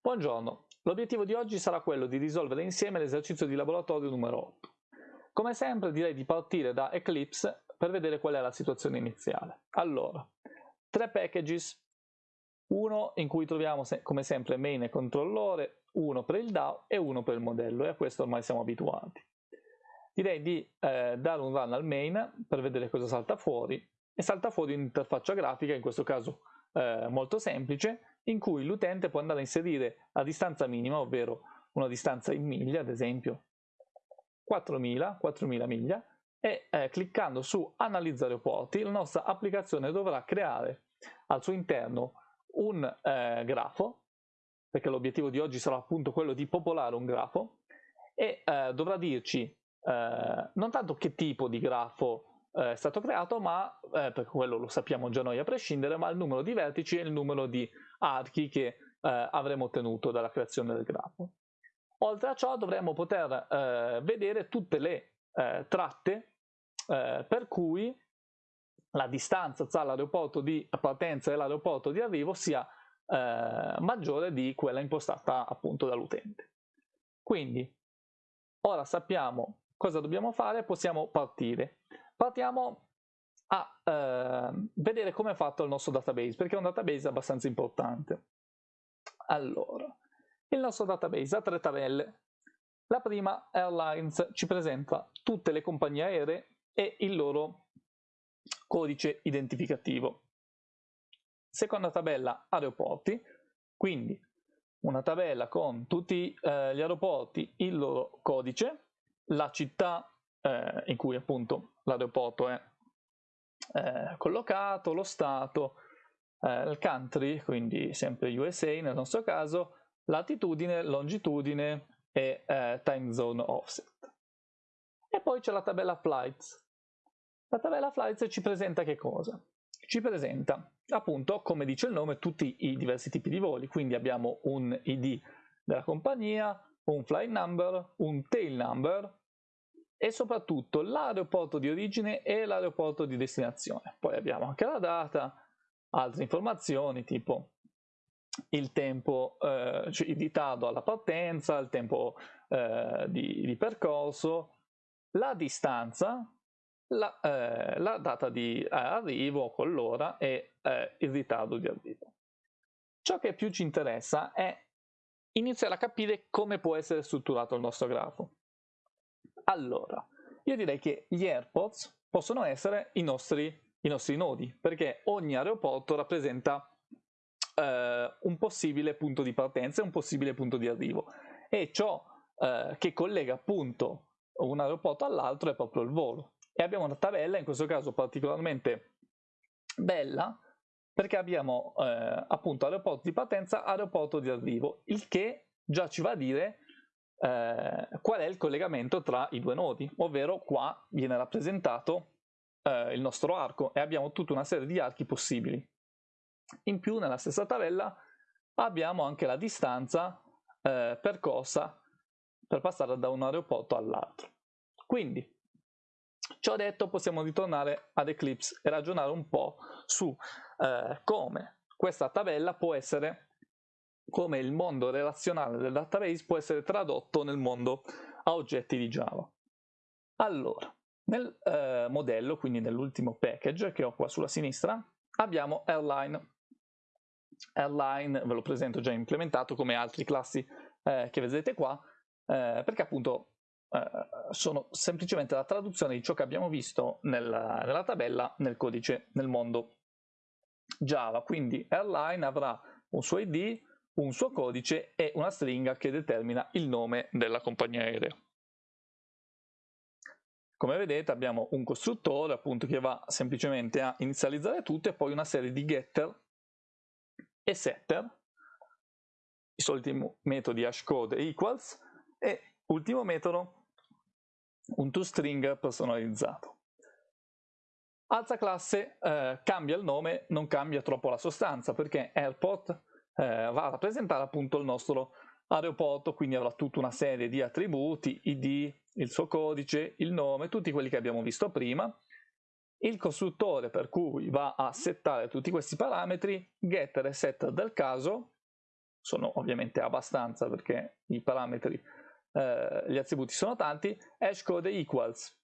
Buongiorno, l'obiettivo di oggi sarà quello di risolvere insieme l'esercizio di laboratorio numero 8. Come sempre direi di partire da Eclipse per vedere qual è la situazione iniziale. Allora, tre packages, uno in cui troviamo come sempre main e controllore, uno per il DAO e uno per il modello e a questo ormai siamo abituati. Direi di eh, dare un run al main per vedere cosa salta fuori e salta fuori un'interfaccia grafica, in questo caso eh, molto semplice, in cui l'utente può andare a inserire la distanza minima, ovvero una distanza in miglia, ad esempio 4000, 4000 miglia, e eh, cliccando su analizza aeroporti la nostra applicazione dovrà creare al suo interno un eh, grafo, perché l'obiettivo di oggi sarà appunto quello di popolare un grafo, e eh, dovrà dirci eh, non tanto che tipo di grafo eh, è stato creato, ma, eh, perché quello lo sappiamo già noi a prescindere, ma il numero di vertici e il numero di archi che eh, avremo ottenuto dalla creazione del grafo. Oltre a ciò dovremo poter eh, vedere tutte le tratte per cui la distanza tra l'aeroporto di partenza e l'aeroporto di arrivo sia eh, maggiore di quella impostata appunto dall'utente. Quindi ora sappiamo cosa dobbiamo fare, possiamo partire. Partiamo a eh, vedere come è fatto il nostro database, perché è un database abbastanza importante. Allora, il nostro database ha tre tabelle. La prima, Airlines, ci presenta tutte le compagnie aeree e il loro codice identificativo. Seconda tabella, aeroporti, quindi una tabella con tutti eh, gli aeroporti, il loro codice, la città eh, in cui appunto l'aeroporto è eh, collocato, lo stato, eh, il country, quindi sempre USA nel nostro caso, latitudine, longitudine e eh, time zone offset. E poi c'è la tabella flights. La tabella flights ci presenta che cosa? Ci presenta appunto, come dice il nome, tutti i diversi tipi di voli, quindi abbiamo un ID della compagnia, un flight number, un tail number, e soprattutto l'aeroporto di origine e l'aeroporto di destinazione. Poi abbiamo anche la data, altre informazioni tipo il tempo eh, cioè il ritardo alla partenza, il tempo eh, di, di, percorso, la distanza, la, eh, la data di arrivo con l'ora e eh, il ritardo di arrivo. Ciò che più ci interessa è iniziare a capire come può essere strutturato il nostro grafo. Allora, io direi che gli AirPods possono essere i nostri, i nostri nodi, perché ogni aeroporto rappresenta eh, un possibile punto di partenza e un possibile punto di arrivo. E ciò eh, che collega appunto un aeroporto all'altro è proprio il volo. E abbiamo una tabella, in questo caso particolarmente bella, perché abbiamo eh, appunto aeroporto di partenza, aeroporto di arrivo, il che già ci va a dire eh, qual è il collegamento tra i due nodi, ovvero qua viene rappresentato eh, il nostro arco e abbiamo tutta una serie di archi possibili. In più nella stessa tabella abbiamo anche la distanza eh, percorsa per passare da un aeroporto all'altro. Quindi, ciò detto, possiamo ritornare ad Eclipse e ragionare un po' su eh, come questa tabella può essere come il mondo relazionale del database può essere tradotto nel mondo a oggetti di Java. Allora, nel eh, modello, quindi nell'ultimo package che ho qua sulla sinistra, abbiamo Airline. Airline ve lo presento già implementato come altri classi eh, che vedete qua, eh, perché appunto eh, sono semplicemente la traduzione di ciò che abbiamo visto nella, nella tabella nel codice nel mondo Java. Quindi Airline avrà un suo ID, un suo codice e una stringa che determina il nome della compagnia aerea. Come vedete abbiamo un costruttore appunto che va semplicemente a inizializzare tutto e poi una serie di getter e setter, i soliti metodi hashcode e equals e ultimo metodo un toString personalizzato. Alza classe eh, cambia il nome, non cambia troppo la sostanza perché airport eh, va a rappresentare appunto il nostro aeroporto, quindi avrà tutta una serie di attributi, id, il suo codice, il nome, tutti quelli che abbiamo visto prima, il costruttore per cui va a settare tutti questi parametri, getter e setter del caso, sono ovviamente abbastanza perché i parametri, eh, gli attributi sono tanti, hashcode equals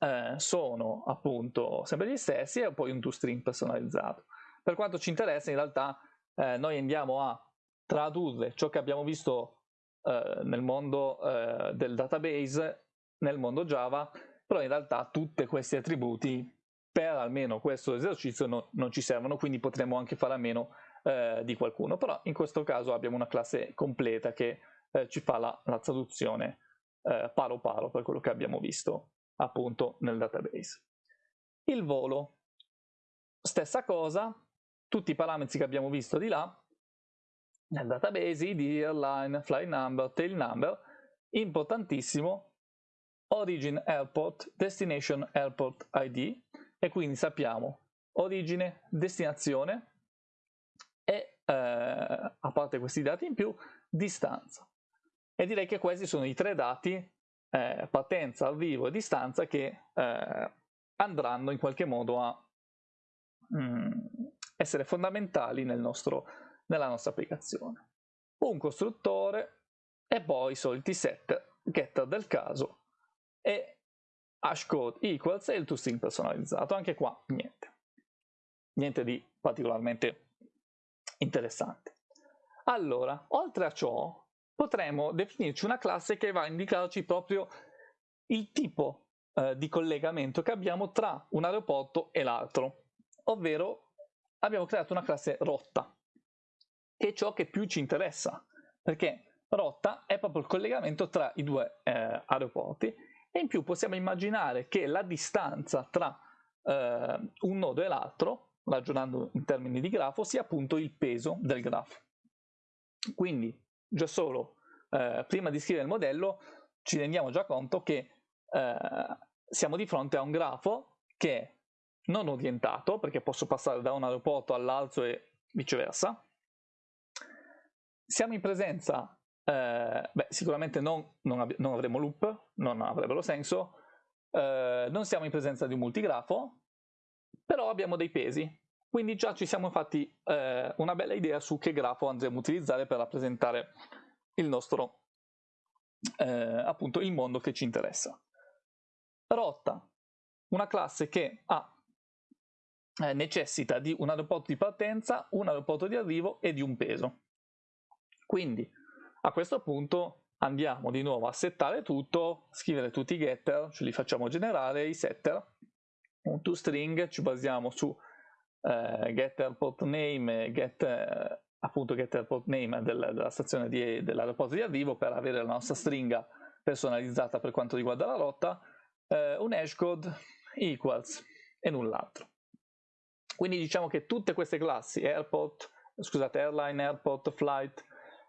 eh, sono appunto sempre gli stessi e poi un toString personalizzato. Per quanto ci interessa in realtà eh, noi andiamo a tradurre ciò che abbiamo visto eh, nel mondo eh, del database nel mondo Java, però in realtà tutti questi attributi per almeno questo esercizio no, non ci servono, quindi potremmo anche fare a meno eh, di qualcuno, però in questo caso abbiamo una classe completa che eh, ci fa la, la traduzione eh, paro paro per quello che abbiamo visto appunto nel database. Il volo, stessa cosa, tutti i parametri che abbiamo visto di là, nel database, id, airline, flight number, tail number, importantissimo, origin airport, destination airport ID, e quindi sappiamo origine, destinazione e, eh, a parte questi dati in più, distanza. E direi che questi sono i tre dati, eh, partenza, arrivo e distanza, che eh, andranno in qualche modo a mm, essere fondamentali nel nostro, nella nostra applicazione. Un costruttore e poi i soliti set, getter del caso e hashcode equals e il toString personalizzato. Anche qua niente. Niente di particolarmente interessante. Allora, oltre a ciò, potremo definirci una classe che va a indicarci proprio il tipo eh, di collegamento che abbiamo tra un aeroporto e l'altro, ovvero abbiamo creato una classe rotta, che è ciò che più ci interessa, perché rotta è proprio il collegamento tra i due eh, aeroporti e in più possiamo immaginare che la distanza tra eh, un nodo e l'altro, ragionando in termini di grafo, sia appunto il peso del grafo. Quindi già solo eh, prima di scrivere il modello ci rendiamo già conto che eh, siamo di fronte a un grafo che è non orientato, perché posso passare da un aeroporto all'altro e viceversa. Siamo in presenza eh, beh, sicuramente non, non, non, avremo loop, non avrebbero senso, eh, non siamo in presenza di un multigrafo, però abbiamo dei pesi, quindi già ci siamo fatti eh, una bella idea su che grafo andremo a utilizzare per rappresentare il nostro, eh, appunto, il mondo che ci interessa. Rotta, una classe che ha eh, necessita di un aeroporto di partenza, un aeroporto di arrivo e di un peso. Quindi a questo punto andiamo di nuovo a settare tutto, scrivere tutti i getter, ce li facciamo generare, i setter, un toString, ci basiamo su eh, getter port name, get, eh, appunto getter port name del, della stazione di, dell'aeroporto di arrivo per avere la nostra stringa personalizzata per quanto riguarda la rotta, eh, un hashcode equals e null'altro. Quindi diciamo che tutte queste classi, airport, scusate, airline, airport, flight,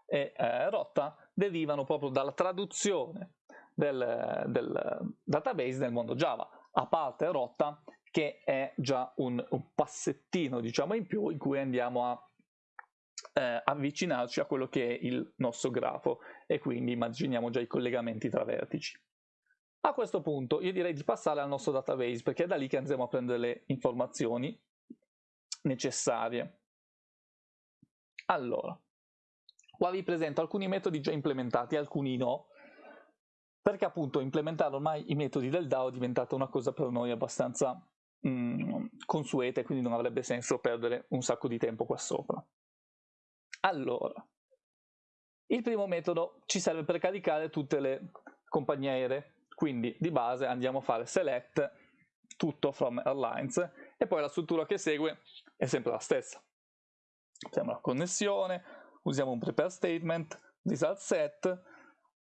e eh, rotta derivano proprio dalla traduzione del, del, database nel mondo Java, a parte rotta che è già un, un passettino diciamo in più in cui andiamo a eh, avvicinarci a quello che è il nostro grafo e quindi immaginiamo già i collegamenti tra vertici. A questo punto io direi di passare al nostro database perché è da lì che andremo a prendere le informazioni necessarie. Allora, Qua vi presento alcuni metodi già implementati, alcuni no, perché appunto implementare ormai i metodi del DAO è diventata una cosa per noi abbastanza mm, consueta e quindi non avrebbe senso perdere un sacco di tempo qua sopra. Allora, il primo metodo ci serve per caricare tutte le compagnie aeree, quindi di base andiamo a fare select tutto from airlines e poi la struttura che segue è sempre la stessa. Facciamo la connessione, usiamo un prepare statement, result set,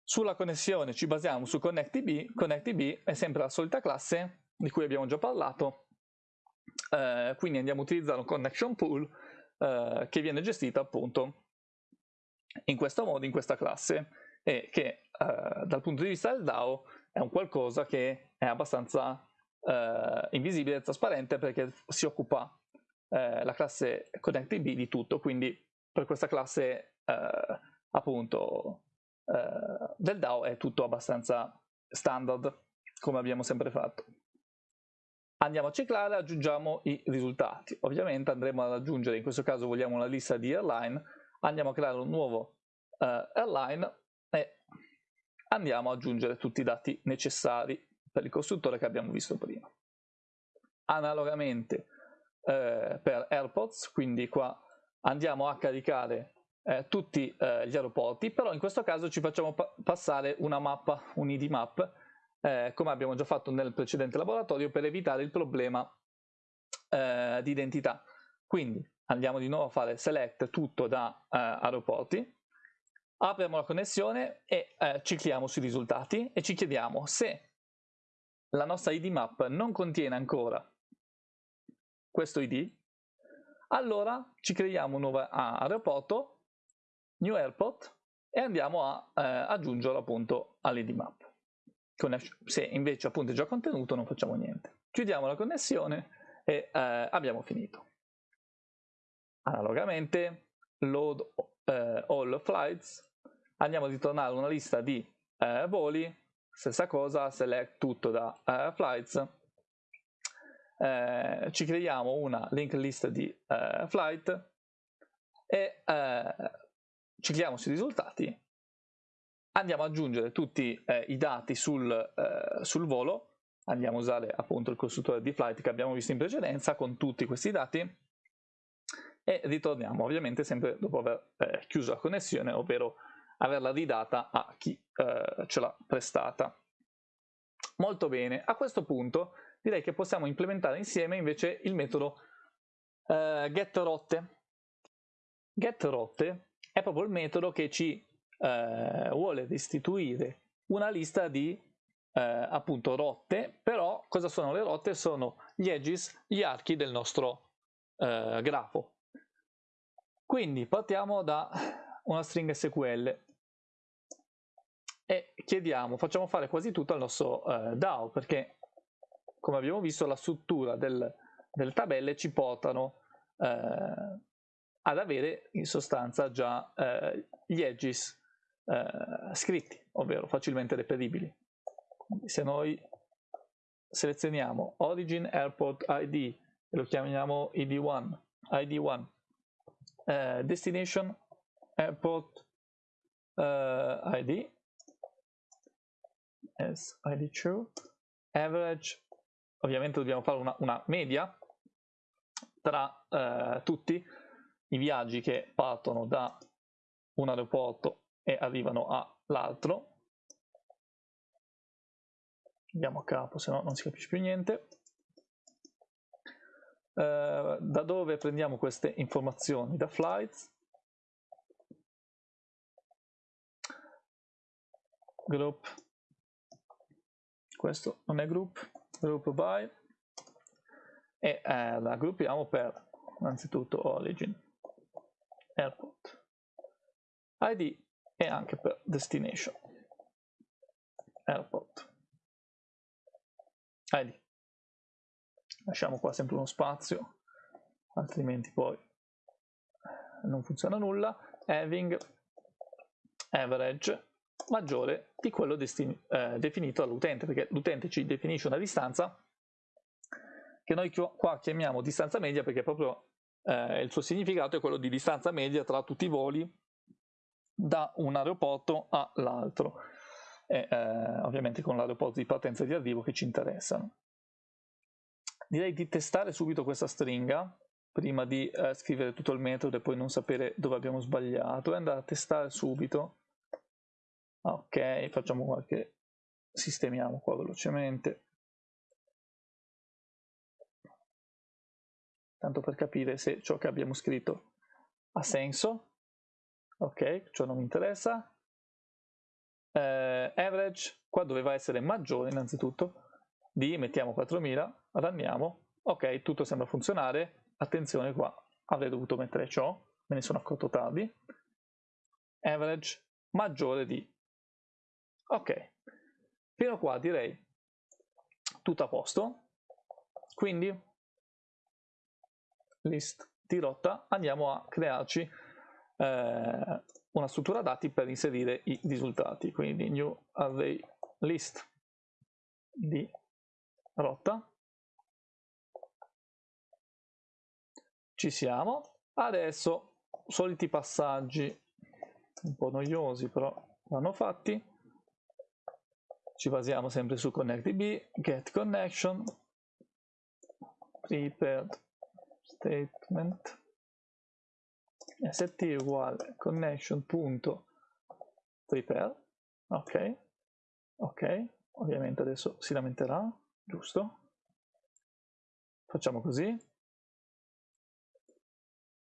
sulla connessione ci basiamo su ConnectDB, ConnectDB è sempre la solita classe di cui abbiamo già parlato, eh, quindi andiamo a utilizzare un connection pool eh, che viene gestito appunto in questo modo, in questa classe, e che eh, dal punto di vista del DAO è un qualcosa che è abbastanza eh, invisibile e trasparente perché si occupa eh, la classe ConnectDB di tutto, quindi per questa classe eh, appunto eh, del DAO è tutto abbastanza standard come abbiamo sempre fatto. Andiamo a ciclare aggiungiamo i risultati. Ovviamente andremo ad aggiungere, in questo caso vogliamo una lista di airline, andiamo a creare un nuovo uh, airline e andiamo ad aggiungere tutti i dati necessari per il costruttore che abbiamo visto prima. Analogamente eh, per AirPods, quindi qua andiamo a caricare eh, tutti eh, gli aeroporti, però in questo caso ci facciamo pa passare una mappa, un ID map, eh, come abbiamo già fatto nel precedente laboratorio, per evitare il problema eh, di identità. Quindi andiamo di nuovo a fare select tutto da eh, aeroporti, apriamo la connessione e eh, clicchiamo sui risultati e ci chiediamo se la nostra ID map non contiene ancora questo ID, allora ci creiamo un nuovo aeroporto, new airport, e andiamo a eh, aggiungerlo appunto all'ID map. Se invece appunto è già contenuto non facciamo niente. Chiudiamo la connessione e eh, abbiamo finito. Analogamente, load eh, all flights, andiamo a ritornare una lista di eh, voli, stessa cosa, select tutto da eh, flights, eh, ci creiamo una link list di eh, flight e ci creiamo sui risultati, andiamo ad aggiungere tutti i dati sul, sul volo. Andiamo a usare appunto il costruttore di flight che abbiamo visto in precedenza con tutti questi dati. E ritorniamo ovviamente sempre dopo aver eh, chiuso la connessione ovvero averla ridata a chi eh, ce l'ha prestata. Molto bene. A questo punto direi che possiamo implementare insieme invece il metodo eh, getRotte getRotte è proprio il metodo che ci eh, vuole restituire una lista di eh, appunto rotte, però cosa sono le rotte? Sono gli edges, gli archi del nostro eh, grafo. Quindi partiamo da una stringa SQL e chiediamo, facciamo fare quasi tutto al nostro eh, DAO perché come abbiamo visto la struttura del, delle tabelle ci portano eh, ad avere in sostanza già eh, gli edges eh, scritti, ovvero facilmente reperibili. Se noi selezioniamo origin airport id e lo chiamiamo id1 id1 eh, destination airport eh, id as id2 average ovviamente dobbiamo fare una, una media tra eh, tutti i viaggi che partono da un aeroporto e arrivano all'altro andiamo a capo, se no non si capisce più niente. Uh, da dove prendiamo queste informazioni? Da flights. Group. Questo non è group, group by. E eh, la gruppiamo per innanzitutto origin, airport, id e anche per destination, airport. Lì. Lasciamo qua sempre uno spazio, altrimenti poi non funziona nulla. Having average maggiore di quello eh, definito dall'utente, perché l'utente ci definisce una distanza che noi qua chiamiamo distanza media perché proprio eh, il suo significato è quello di distanza media tra tutti i voli da un aeroporto all'altro e eh, ovviamente con l'aeroporto di partenza e di arrivo che ci interessano. Direi di testare subito questa stringa prima di eh, scrivere tutto il metodo e poi non sapere dove abbiamo sbagliato e andare a testare subito. Ok, facciamo qualche... sistemiamo qua velocemente. Tanto per capire se ciò che abbiamo scritto ha senso. Ok, ciò non mi interessa. Eh, average qua doveva essere maggiore innanzitutto. Di mettiamo 4000 ranniamo. Ok tutto sembra funzionare. Attenzione qua avrei dovuto mettere ciò me ne sono accorto tardi. Average maggiore di ok. Fino qua direi. Tutto a posto. Quindi list di rotta andiamo a crearci eh, una struttura dati per inserire i risultati, quindi new array list di rotta. Ci siamo. Adesso soliti passaggi un po' noiosi però vanno fatti ci basiamo sempre su connectdb get connection prepared statement st uguale connection.prepare ok ok ovviamente adesso si lamenterà giusto? Facciamo così.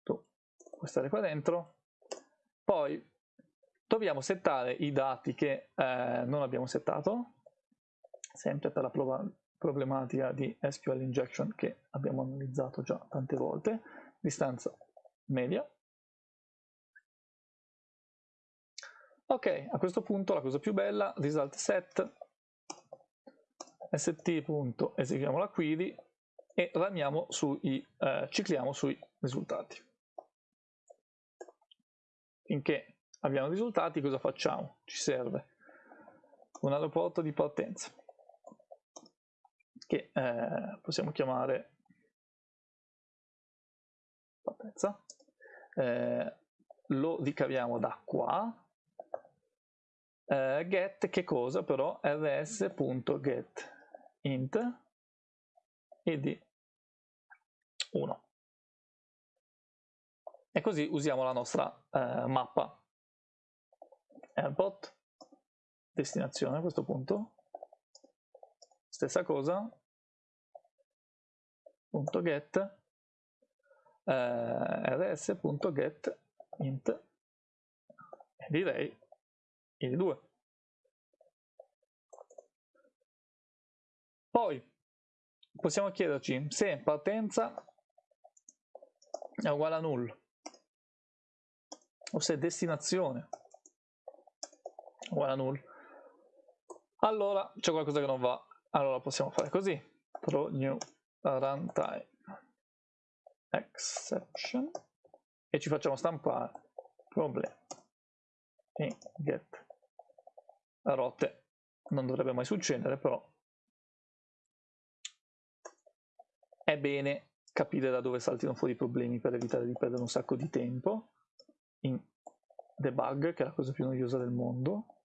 Tu puoi stare qua dentro. Poi dobbiamo settare i dati che eh, non abbiamo settato sempre per la problematica di SQL injection che abbiamo analizzato già tante volte distanza media ok a questo punto la cosa più bella result set st. eseguiamo la query e ramiamo sui, eh, cicliamo sui risultati finché abbiamo risultati cosa facciamo? ci serve. Un aeroporto di partenza. Che eh, possiamo chiamare partenza. Eh, lo ricaviamo da qua. Eh, get che cosa però? Rs.get int id 1 e così usiamo la nostra eh, mappa airport destinazione a questo punto. Stessa cosa. Punto get eh, rs.get int e direi id 2 poi possiamo chiederci se partenza è uguale a null o se destinazione uguale a null allora c'è qualcosa che non va. Allora possiamo fare così. Throw new runtime. Exception. E ci facciamo stampare. Problema in get. Rotte. Non dovrebbe mai succedere però. È bene. Capire da dove saltino fuori i problemi per evitare di perdere un sacco di tempo. In debug che è la cosa più noiosa del mondo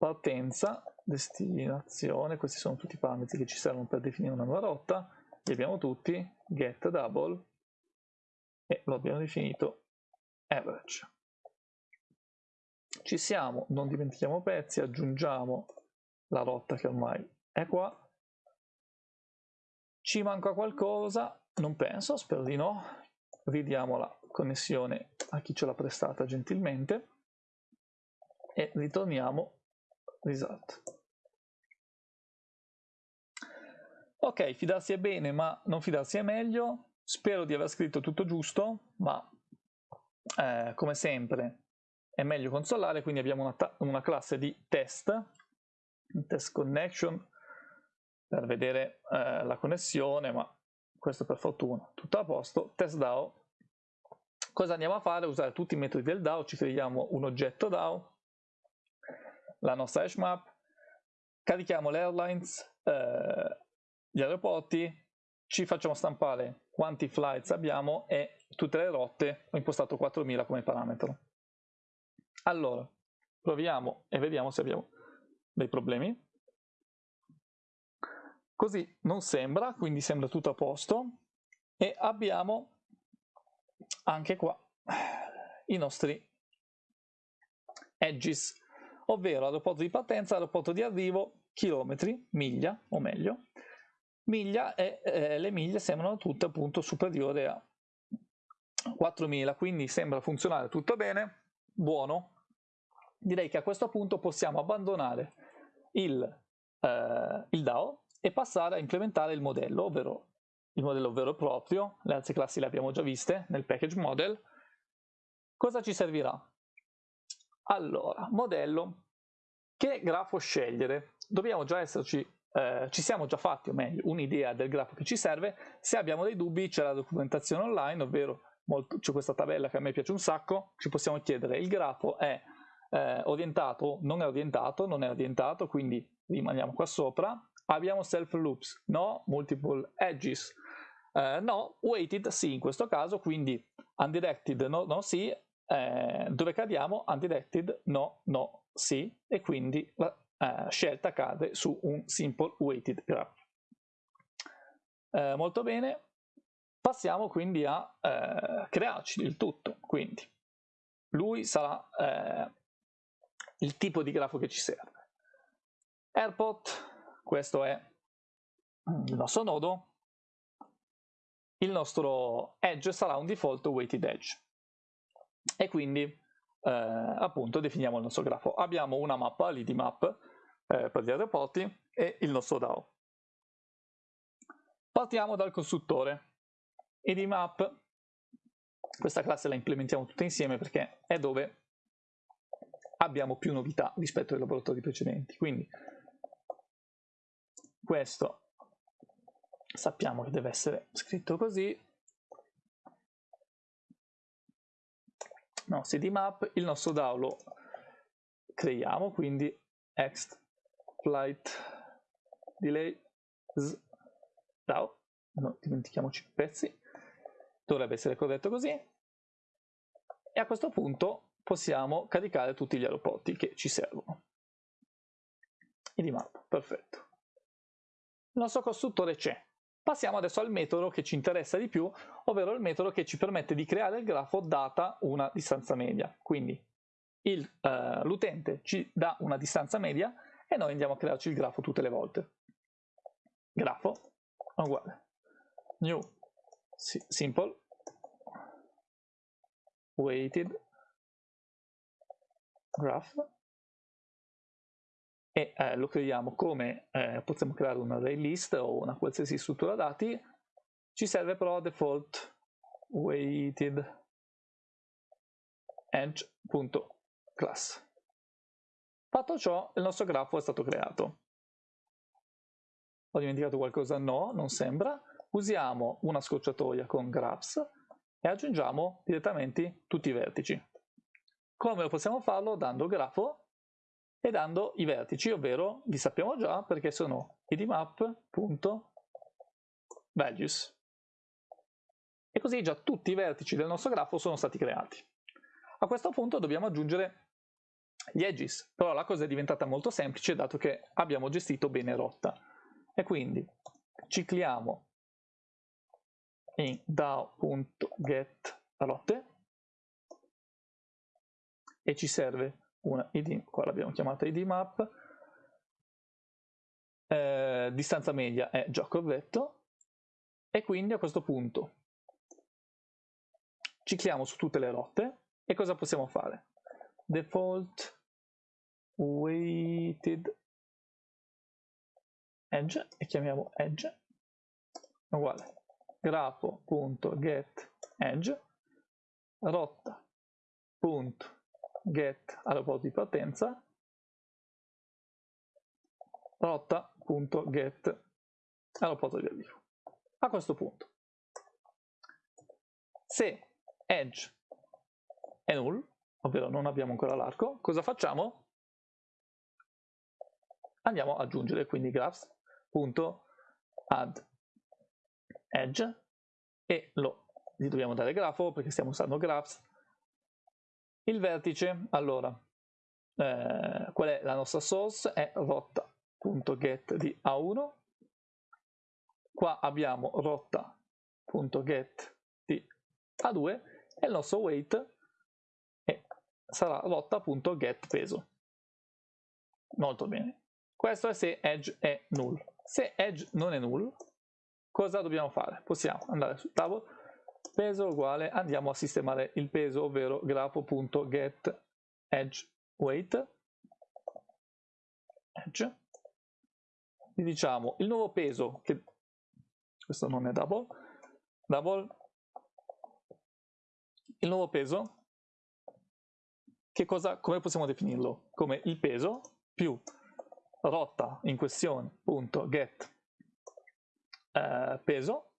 partenza destinazione questi sono tutti i parametri che ci servono per definire una nuova rotta li abbiamo tutti get double e lo abbiamo definito average ci siamo non dimentichiamo pezzi aggiungiamo la rotta che ormai è qua ci manca qualcosa? Non penso, spero di no. Ridiamo la connessione a chi ce l'ha prestata gentilmente e ritorniamo result. Ok, fidarsi è bene, ma non fidarsi è meglio. Spero di aver scritto tutto giusto, ma eh, come sempre è meglio consolare, quindi abbiamo una, una classe di test, test connection, per vedere eh, la connessione, ma questo per fortuna, tutto a posto. Test DAO. Cosa andiamo a fare? Usare tutti i metodi del DAO, ci creiamo un oggetto DAO, la nostra hash map, carichiamo le airlines, eh, gli aeroporti, ci facciamo stampare quanti flights abbiamo e tutte le rotte, ho impostato 4000 come parametro. Allora, proviamo e vediamo se abbiamo dei problemi. Così non sembra, quindi sembra tutto a posto e abbiamo anche qua i nostri edges, ovvero aeroporto di partenza, aeroporto di arrivo, chilometri, miglia o meglio, miglia e eh, le miglia sembrano tutte appunto superiori a 4000, quindi sembra funzionare tutto bene, buono. Direi che a questo punto possiamo abbandonare il, eh, il DAO e passare a implementare il modello, ovvero il modello vero e proprio, le altre classi le abbiamo già viste nel package model. Cosa ci servirà? Allora, modello, che grafo scegliere? Dobbiamo già esserci, eh, ci siamo già fatti, o meglio, un'idea del grafo che ci serve. Se abbiamo dei dubbi c'è la documentazione online, ovvero c'è questa tabella che a me piace un sacco, ci possiamo chiedere il grafo è eh, orientato, non è orientato, non è orientato, quindi rimaniamo qua sopra, Abbiamo self loops? No. Multiple edges? Uh, no. Weighted? Sì, in questo caso, quindi undirected no, no, sì, eh, dove cadiamo? Undirected no, no, sì, e quindi la eh, scelta cade su un simple weighted graph. Eh, molto bene, passiamo quindi a eh, crearci il tutto, quindi lui sarà eh, il tipo di grafo che ci serve. Airport, questo è il nostro nodo, il nostro edge sarà un default weighted edge e quindi eh, appunto definiamo il nostro grafo. Abbiamo una mappa, l'id map eh, per gli aeroporti e il nostro DAO. Partiamo dal costruttore. id map, questa classe la implementiamo tutte insieme perché è dove abbiamo più novità rispetto ai laboratori precedenti. Quindi questo sappiamo che deve essere scritto così no, cdmap il nostro DAO lo creiamo quindi ext flight delay DAO non dimentichiamoci i pezzi. Dovrebbe essere corretto così. E a questo punto possiamo caricare tutti gli aeroporti che ci servono. Idmap perfetto. Il nostro costruttore c'è Passiamo adesso al metodo che ci interessa di più, ovvero il metodo che ci permette di creare il grafo data una distanza media. Quindi uh, l'utente ci dà una distanza media e noi andiamo a crearci il grafo tutte le volte. Grafo uguale new simple weighted graph e eh, lo creiamo come eh, possiamo creare un array list o una qualsiasi struttura dati. Ci serve però default weighted edge.class fatto ciò il nostro grafo è stato creato. Ho dimenticato qualcosa? no, non sembra. Usiamo una scorciatoia con graphs e aggiungiamo direttamente tutti i vertici. Come possiamo farlo? dando grafo e dando i vertici, ovvero li sappiamo già perché sono idmap.values. E così già tutti i vertici del nostro grafo sono stati creati. A questo punto dobbiamo aggiungere gli edges, però la cosa è diventata molto semplice dato che abbiamo gestito bene rotta. E quindi cicliamo in DAO.getRotte e ci serve una id, qua l'abbiamo chiamata id map, eh, distanza media è già corretto e quindi a questo punto cicliamo su tutte le rotte e cosa possiamo fare? Default weighted edge e chiamiamo edge uguale. Grafo.get edge rotta.get get aeroporto di partenza rotta.get aeroporto di arrivo. A questo punto, se edge è null, ovvero non abbiamo ancora l'arco, cosa facciamo? Andiamo ad aggiungere quindi graphs.add edge e lo gli dobbiamo dare grafo perché stiamo usando graphs il vertice, allora, eh, qual è la nostra source? È rotta.get di A1. Qua abbiamo rotta.get di A2 e il nostro weight è, sarà rotta.get peso. Molto bene. Questo è se edge è null. Se edge non è null, cosa dobbiamo fare? Possiamo andare sul tavolo peso uguale andiamo a sistemare il peso ovvero grafo.get edge weight. Edge. Gli diciamo il nuovo peso che questo non è double double. Il nuovo peso che cosa come possiamo definirlo? Come il peso più rotta in questione punto get eh, peso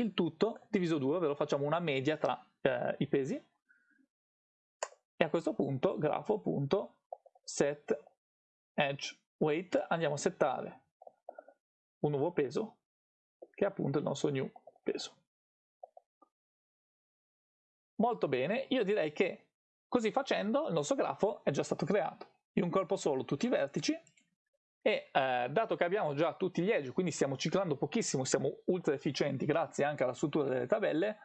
il tutto diviso 2, ovvero facciamo una media tra eh, i pesi e a questo punto grafo.set edge weight andiamo a settare un nuovo peso che è appunto il nostro new peso. Molto bene, io direi che così facendo il nostro grafo è già stato creato. In un colpo solo tutti i vertici e eh, dato che abbiamo già tutti gli edge, quindi stiamo ciclando pochissimo, siamo ultra efficienti grazie anche alla struttura delle tabelle,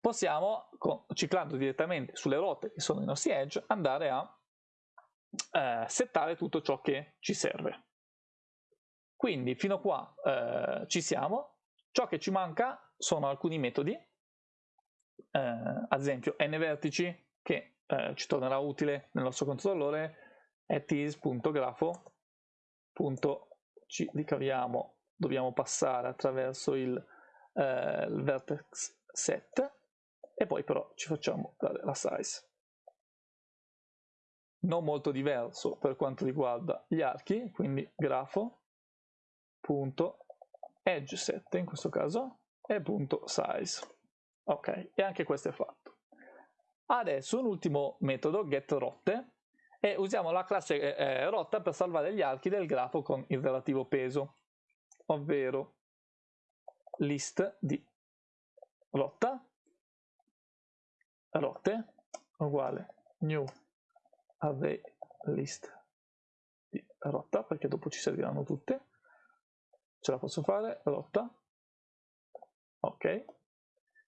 possiamo, ciclando direttamente sulle rotte che sono i nostri edge, andare a eh, settare tutto ciò che ci serve. Quindi fino a qua eh, ci siamo, ciò che ci manca sono alcuni metodi, eh, ad esempio n vertici che eh, ci tornerà utile nel nostro controllore at is.grafo ci ricaviamo. Dobbiamo passare attraverso il, eh, il vertex set e poi però ci facciamo dare la size. Non molto diverso per quanto riguarda gli archi quindi grafo punto edge set in questo caso e punto size. Ok e anche questo è fatto. Adesso un ultimo metodo get rotte e usiamo la classe eh, eh, rotta per salvare gli archi del grafo con il relativo peso, ovvero list di rotta, rotte, uguale new array list di rotta, perché dopo ci serviranno tutte, ce la posso fare, rotta, ok,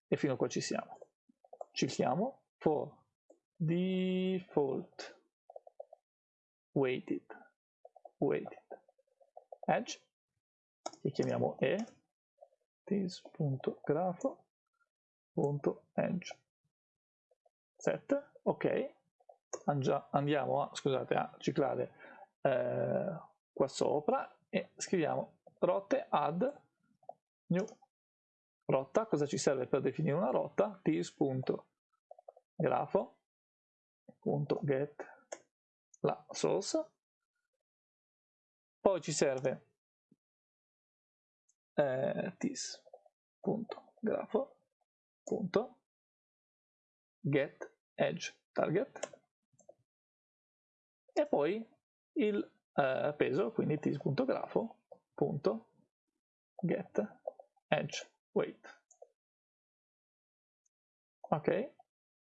e fino a qua ci siamo. Cicliamo for default weighted, weighted. Edge, che chiamiamo e, this.grafo.edge set, ok, andiamo a, scusate, a ciclare eh, qua sopra e scriviamo rotte add new. Rotta, cosa ci serve per definire una rotta? this.grafo.get la source, poi ci serve eh, tis.grafo.get edge target. E poi il eh, peso, quindi tis.grafo.get edge weight. Ok,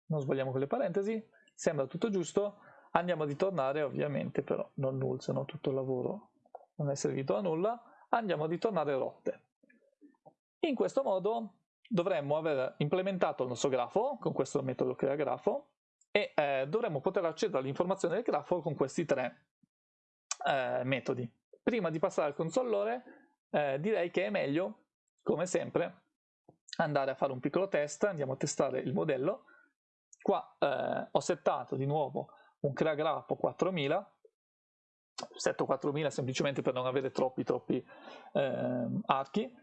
non sbagliamo con le parentesi, sembra tutto giusto andiamo a ritornare ovviamente però non null se no tutto il lavoro non è servito a nulla. Andiamo a ritornare rotte. In questo modo dovremmo aver implementato il nostro grafo con questo metodo crea grafo e eh, dovremmo poter accedere all'informazione del grafo con questi tre eh, metodi. Prima di passare al consolore eh, direi che è meglio come sempre andare a fare un piccolo test. Andiamo a testare il modello. Qua eh, ho settato di nuovo un CreaGraph 4000 setto 4000 semplicemente per non avere troppi troppi eh, archi.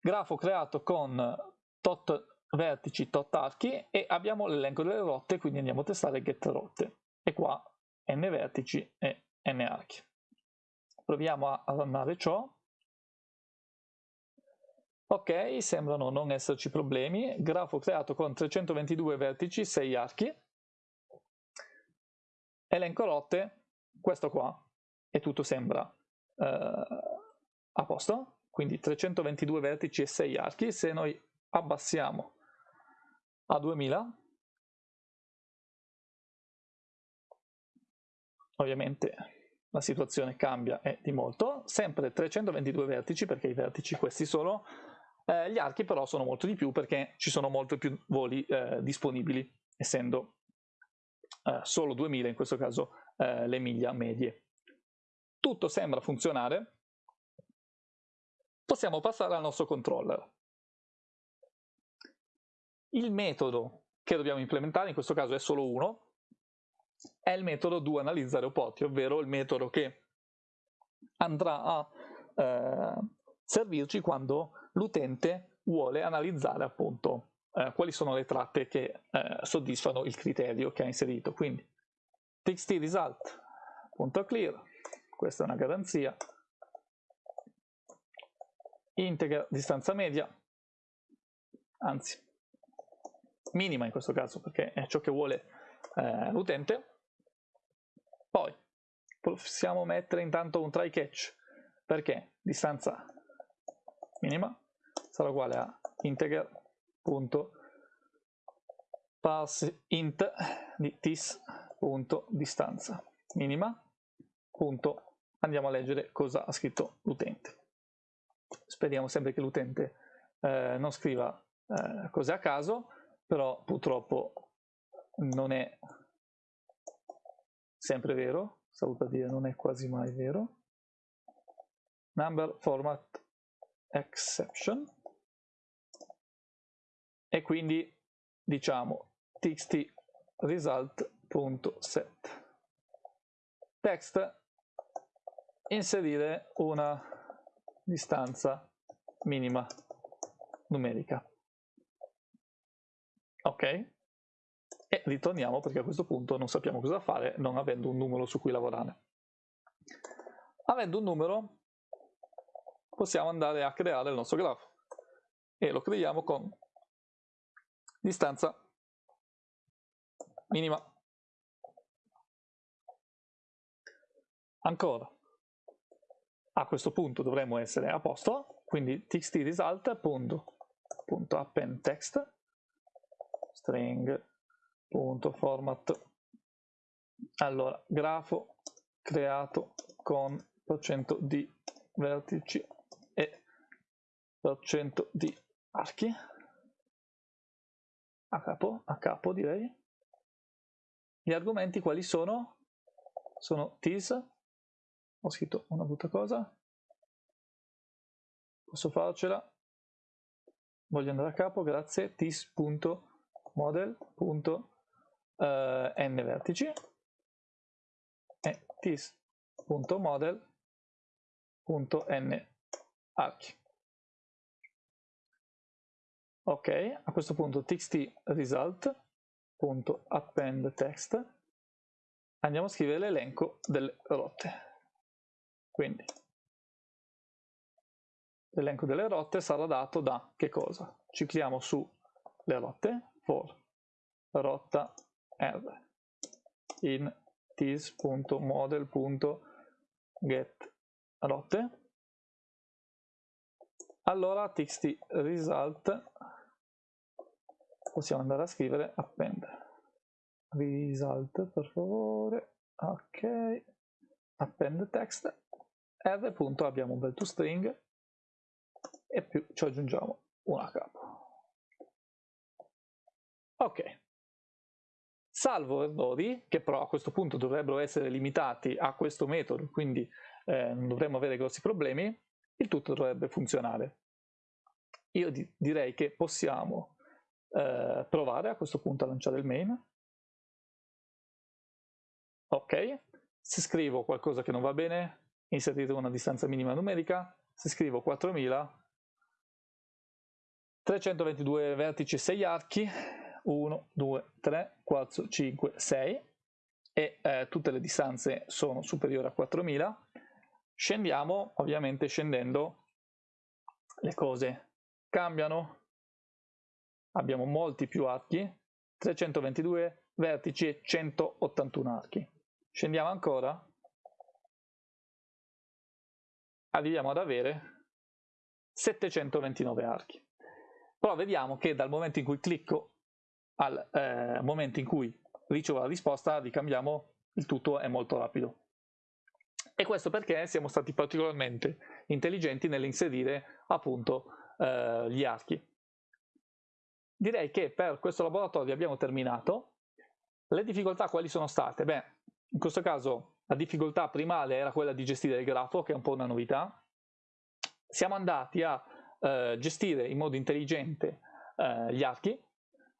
Grafo creato con tot vertici tot archi e abbiamo l'elenco delle rotte quindi andiamo a testare get rotte. E qua n vertici e n archi. Proviamo a rannare ciò. Ok sembrano non esserci problemi. Grafo creato con 322 vertici 6 archi elenco rotte, questo qua, e tutto sembra eh, a posto, quindi 322 vertici e 6 archi, se noi abbassiamo a 2000, ovviamente la situazione cambia e di molto, sempre 322 vertici perché i vertici questi sono, eh, gli archi però sono molto di più perché ci sono molti più voli eh, disponibili, essendo eh, solo 2000 in questo caso eh, le miglia medie. Tutto sembra funzionare, possiamo passare al nostro controller. Il metodo che dobbiamo implementare, in questo caso è solo uno, è il metodo do analizza aeroporti, ovvero il metodo che andrà a eh, servirci quando l'utente vuole analizzare appunto eh, quali sono le tratte che eh, soddisfano il criterio che ha inserito. Quindi txt result.clear, questa è una garanzia, integer distanza media, anzi minima in questo caso perché è ciò che vuole eh, l'utente, poi possiamo mettere intanto un try catch perché distanza minima sarà uguale a integer punto parse int di tis.distanza minima, punto, andiamo a leggere cosa ha scritto l'utente. Speriamo sempre che l'utente eh, non scriva eh, cose a caso, però purtroppo non è sempre vero, stavo per dire non è quasi mai vero. Number format exception e quindi diciamo txt result.set text inserire una distanza minima numerica. Ok? E ritorniamo perché a questo punto non sappiamo cosa fare non avendo un numero su cui lavorare. Avendo un numero possiamo andare a creare il nostro grafo. E lo creiamo con distanza. Minima. Ancora, a questo punto dovremmo essere a posto, quindi txt result punto, punto append text. String. Punto format. Allora grafo creato con percento di vertici e percento di archi a capo, a capo direi. Gli argomenti quali sono? sono tis. Ho scritto una brutta cosa. Posso farcela? Voglio andare a capo grazie. tis.model.n eh, vertici. E tis.model.n archi ok a questo punto txt result.append text. Andiamo a scrivere l'elenco delle rotte. Quindi l'elenco delle rotte sarà dato da che cosa? Cicliamo su le rotte for rotta r in tis.model.get rotte. Allora txt result possiamo andare a scrivere append. Result per favore. Ok. Append text. R punto abbiamo un bel toString e più ci aggiungiamo una capo. Ok, salvo errori, che però a questo punto dovrebbero essere limitati a questo metodo, quindi eh, non dovremmo avere grossi problemi, il tutto dovrebbe funzionare. Io di direi che possiamo eh, provare a questo punto a lanciare il main. Ok, se scrivo qualcosa che non va bene, inserire una distanza minima numerica, se scrivo 4000, 322 vertici 6 archi, 1, 2, 3, 4, 5, 6 e eh, tutte le distanze sono superiori a 4000, scendiamo, ovviamente scendendo le cose cambiano, abbiamo molti più archi, 322 vertici e 181 archi. Scendiamo ancora, arriviamo ad avere 729 archi. Però vediamo che dal momento in cui clicco al eh, momento in cui ricevo la risposta, ricambiamo, il tutto è molto rapido. E questo perché siamo stati particolarmente intelligenti nell'inserire appunto eh, gli archi. Direi che per questo laboratorio abbiamo terminato. Le difficoltà quali sono state? Beh, in questo caso la difficoltà primale era quella di gestire il grafo, che è un po' una novità. Siamo andati a eh, gestire in modo intelligente eh, gli archi,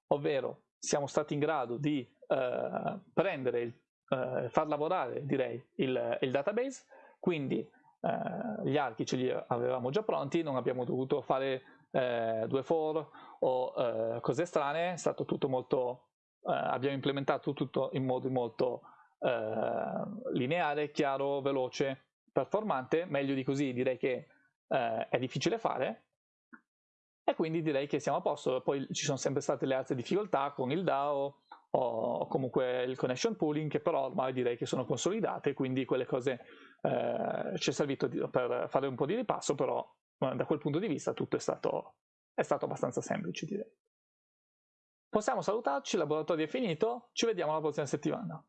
ovvero siamo stati in grado di eh, prendere, il, eh, far lavorare direi il, il database, quindi eh, gli archi ce li avevamo già pronti, non abbiamo dovuto fare eh, due for o cose strane, è stato tutto molto, abbiamo implementato tutto in modo molto eh, lineare, chiaro, veloce, performante, meglio di così direi che eh, è difficile fare. E quindi direi che siamo a posto, poi ci sono sempre state le altre difficoltà con il DAO o comunque il connection pooling che però ormai direi che sono consolidate, quindi quelle cose eh, ci è servito per fare un po' di ripasso, però da quel punto di vista tutto è stato, è stato abbastanza semplice direi. Possiamo salutarci, il laboratorio è finito, ci vediamo la prossima settimana.